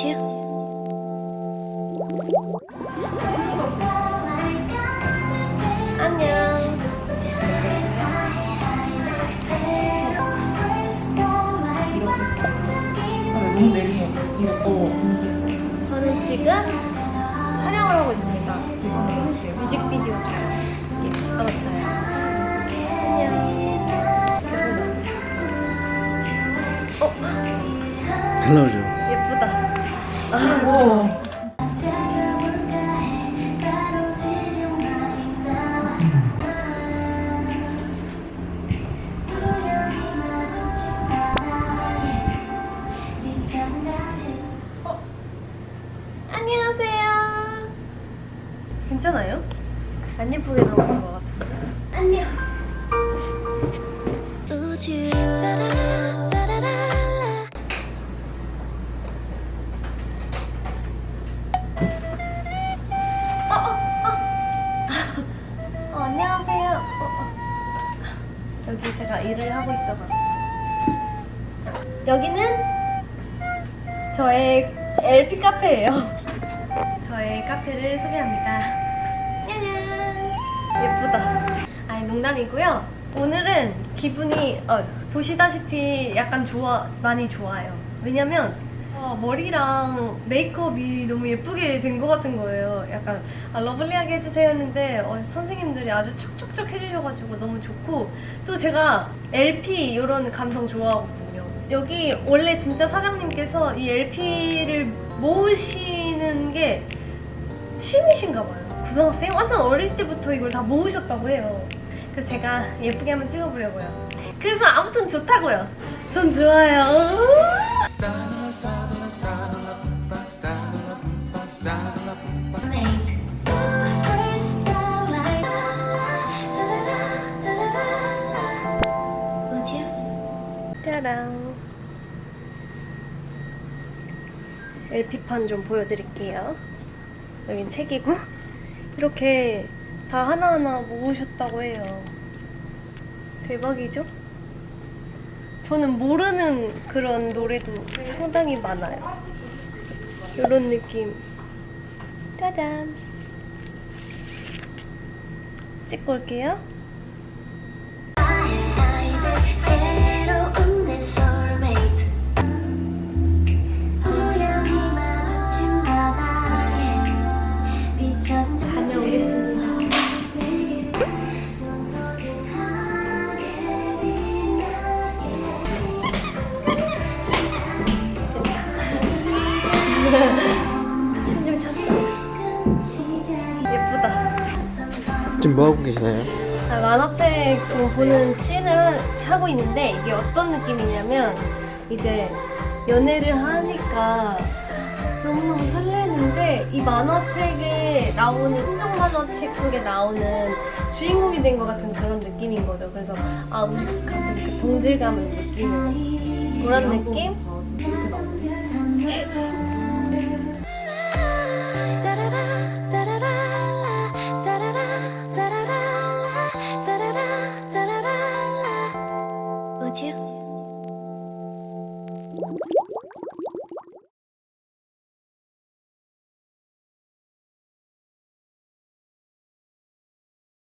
You? 안녕. 저는 지금 촬영을 하고 있습니다. 뮤직비디오 중 하고 있어요. 안녕. 계속 나왔어. 어. 안녕하세요. 괜찮아요? 안 예쁘게 나오는 것 같은데. 안녕. 제가 일을 하고 있어가지고. 자, 여기는 저의 LP 카페예요. 저의 카페를 소개합니다. 짜잔! 예쁘다. 아니 농담이고요. 오늘은 기분이 어, 보시다시피 약간 좋아 많이 좋아요. 왜냐면 어, 머리랑 메이크업이 너무 예쁘게 된 것 같은 거예요. 약간 아, lovely하게 해주세요 했는데 어, 선생님들이 아주 척척척 해주셔가지고 너무 좋고 또 제가 LP 이런 감성 좋아하거든요. 여기 원래 진짜 사장님께서 이 LP를 모으시는 게 취미신가 봐요. 고등학생 완전 어릴 때부터 이걸 다 모으셨다고 해요. 그래서 제가 예쁘게 한번 찍어보려고요. 그래서 아무튼 좋다고요. 전 좋아요. 짜랑 LP판 좀 보여드릴게요 여긴 책이고 이렇게 다 하나하나 모으셨다고 해요 대박이죠? 저는 모르는 그런 노래도 상당히 많아요. 이런 느낌. 짜잔. 찍고 올게요 지금 뭐 하고 계시나요? 아, 만화책 지금 보는 씬을 하고 있는데 이게 어떤 느낌이냐면 이제 연애를 하니까 너무너무 설레는데 이 만화책에 나오는 순정 만화책 속에 나오는 주인공이 된 것 같은 그런 느낌인 거죠. 그래서 아 우리 같은 그 동질감을 느끼는 그런 느낌?